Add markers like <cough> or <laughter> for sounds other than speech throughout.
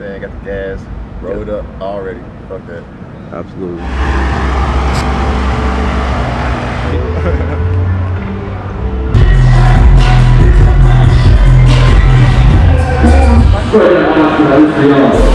saying? Got the gas, rolled up already. Fuck that. Absolutely. It's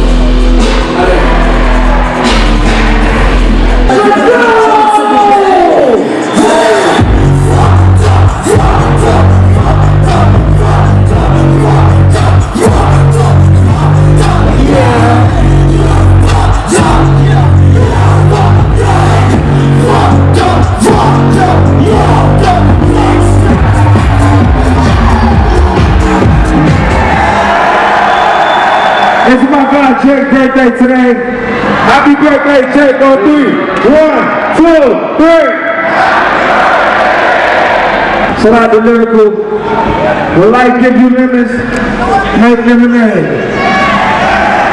my guy Jake's birthday today. Happy birthday, Jake, on three. One, two, three. Shout out to Lyrical. Will life give you lemons, make lemonade.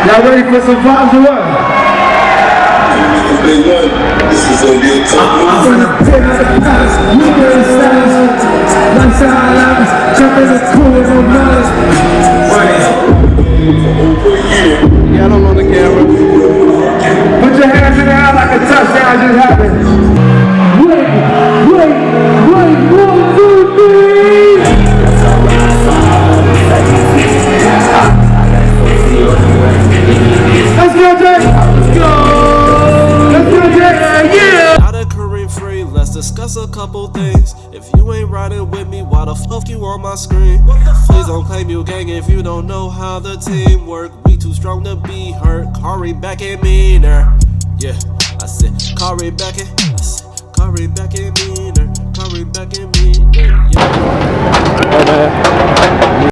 Y'all ready for some vibes or what? On my screen? Please don't claim you gang if you don't know how the team work. We too strong to be hurt. Kari back and meaner. Yeah, I said Kari back and I said back and meaner. Kari back and meaner. Yeah.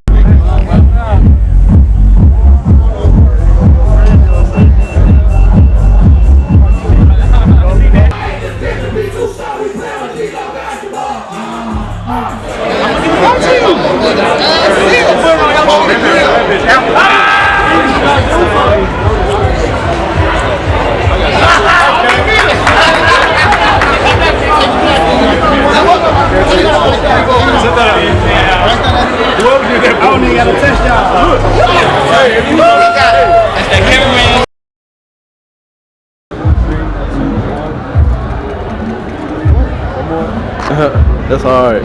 <laughs> That's hard.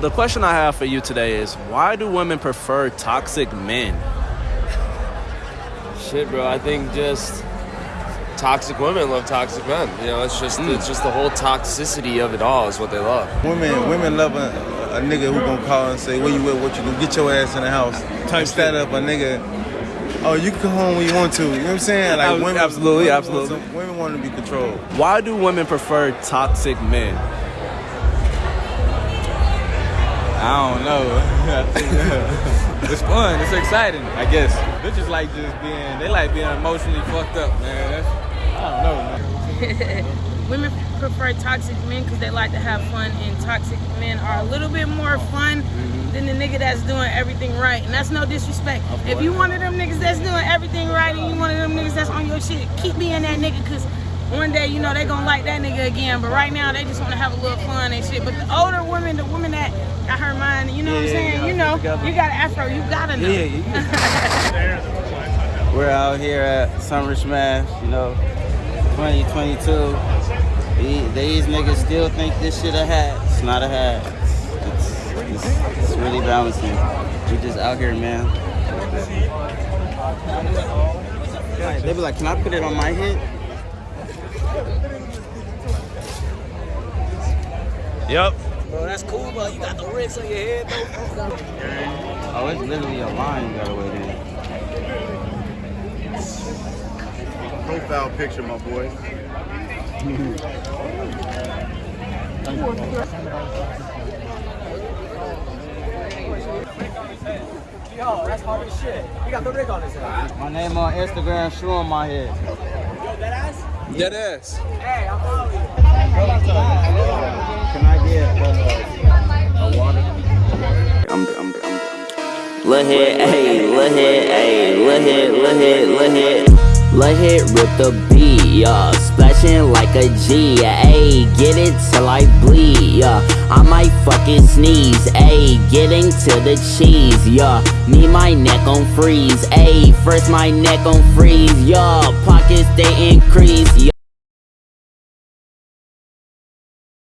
The question I have for you today is why do women prefer toxic men? Shit, bro. I think just toxic women love toxic men. You know, it's just it's just the whole toxicity of it all is what they love. Women, women love a, a nigga who gonna call and say, "Where you at? What you do? Get your ass in the house." Type instead of a nigga, "Oh, you can come home when you want to." You know what I'm saying? Like Ab- women, absolutely, women absolutely. Want some, women want to be controlled. Why do women prefer toxic men? I don't know. <laughs> I think, uh, it's fun. It's exciting. I guess bitches like just being. They like being emotionally fucked up, man. That's I don't know, man. <laughs> Women prefer toxic men because they like to have fun, and toxic men are a little bit more fun mm-hmm. than the nigga that's doing everything right. And that's no disrespect. If you one of them niggas that's doing everything right and you one of them niggas that's on your shit, keep being that nigga because one day, you know, they gonna like that nigga again. But right now, they just want to have a little fun and shit. But the older women, the women that got her mind, you know what I'm saying? You know, you got an afro, you gotta know. <laughs> We're out here at Summer Smash, you know, 2022. These, these niggas still think this shit a hat. It's not a hat. It's, it's, it's really balancing. We just out here, man. Like, they be like, can I put it on my head? Yep. Bro, that's cool, but you got the ricks on your head, though. Oh, it's literally a line you gotta wait in. Profile picture, my boy. Yo, that's hard as shit. You got the rig on his head. My name on Instagram, shoe on my head. Yo, that ass? Dead ass. Hey, I'm following you. Can I get uh, a water? I'm, I'm, I'm, I'm. Lil' head, ayy, lil' head, ayy, lil' head, lil' head, lil' head. Let hit rip the beat, yeah. Splashing like a G, ayy. Get it till I bleed, yeah. I might fucking sneeze, ayy. Getting to the cheese, yeah. Need my neck on freeze, ayy. First my neck on freeze, yeah. Pockets they increase, yeah.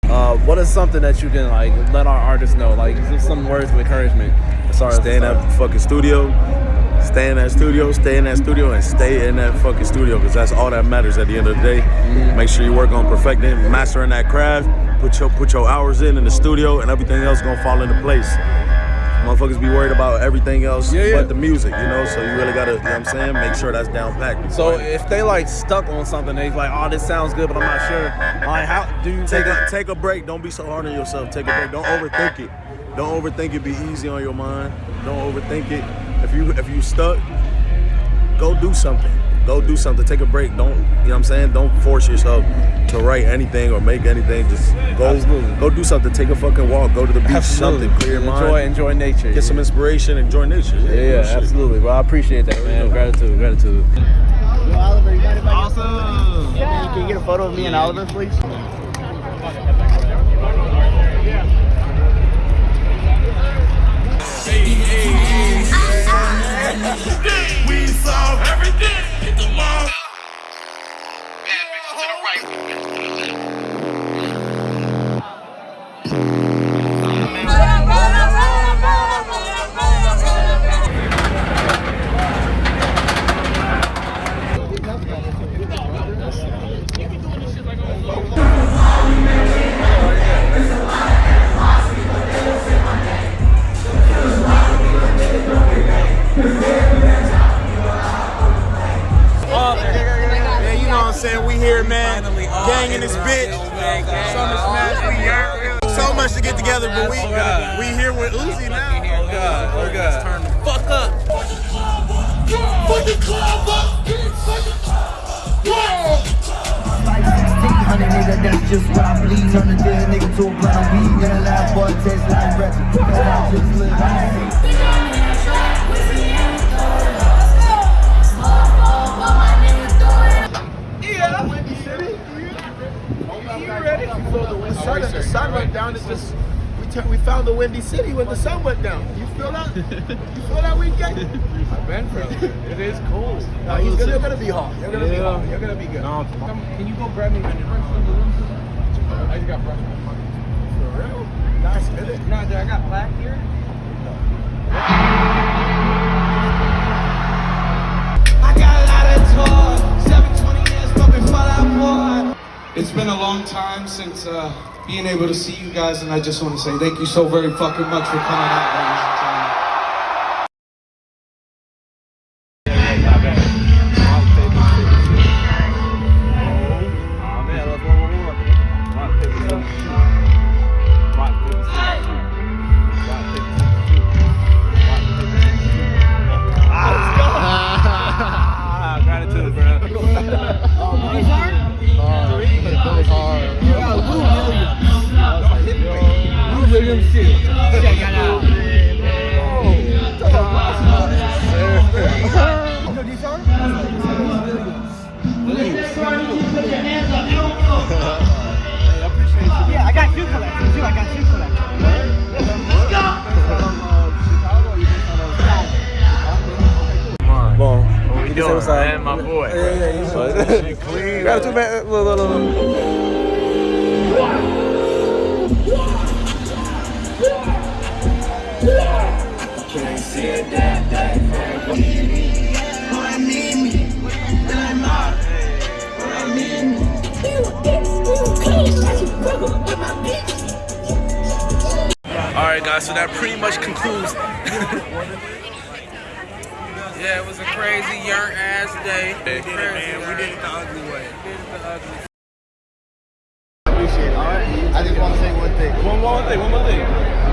Uh, what is something that you can like let our artists know? Like just some words of encouragement. As far as Stay in fucking studio. Stay in that studio, stay in that studio, and stay in that fucking studio because that's all that matters at the end of the day. Mm-hmm. Make sure you work on perfecting, mastering that craft. Put your put your hours in in the studio, and everything else gonna fall into place. Motherfuckers be worried about everything else Yeah, yeah. but the music, you know. So you really gotta, you know what I'm saying, make sure that's down packed. So if they like stuck on something, they like, oh, this sounds good, but I'm not sure. Like, how do you take take a take a break. Don't be so hard on yourself. Take a break. Don't overthink it. Don't overthink it. Be easy on your mind. Don't overthink it. If you if you stuck, go do something. Go do something. Take a break. Don't you know what I'm saying? Don't force yourself to write anything or make anything. Just go Absolutely. go do something. Take a fucking walk. Go to the beach. Something. Clear your enjoy, mind. enjoy nature. Get some inspiration. Enjoy nature. Yeah, yeah, shit. absolutely. Well, I appreciate that, man. Gratitude, gratitude. Yo, Oliver, you got Awesome. Can you get a photo of me and Oliver, please? We saying? We here, man. Gang in this bitch. Summer Smash, we here. So much to get together, but we oh, we here with Uzi now. Oh God, oh God. Turn the fuck up. Fuck the club up. Whoa. Honey nigga, that's just what I believe. Turn a dead nigga to a blind weed. In a lab boy, taste like breath. And I just live The sun, the sun went down. It's just we tur- we found the windy city when the sun went down. You feel that? <laughs> You feel that weekend? I've been from it. It is cold. No, he's gonna, you're gonna be hot. You're gonna be hot. You're gonna be good. Can you go grab me my brush from the room? I just got brush in my pocket. For real? Nice minute. No, dude, I got black here. I got a lot of toys, 720 years but before that boy. It's been a long time since uh, being able to see you guys, and I just want to say thank you so very fucking much for coming out, ladies Yeah, I got shoe collection too. I got shoe collection. Bon. You can say what's up. Man, my boy. Yeah, yeah, yeah. Gratitude, man. Look, look, look. All right, guys. So that pretty much concludes. <laughs> yeah, it was a crazy young ass day. We did it, man. We did it the ugly way. I just want to say one thing. One more thing, one more thing.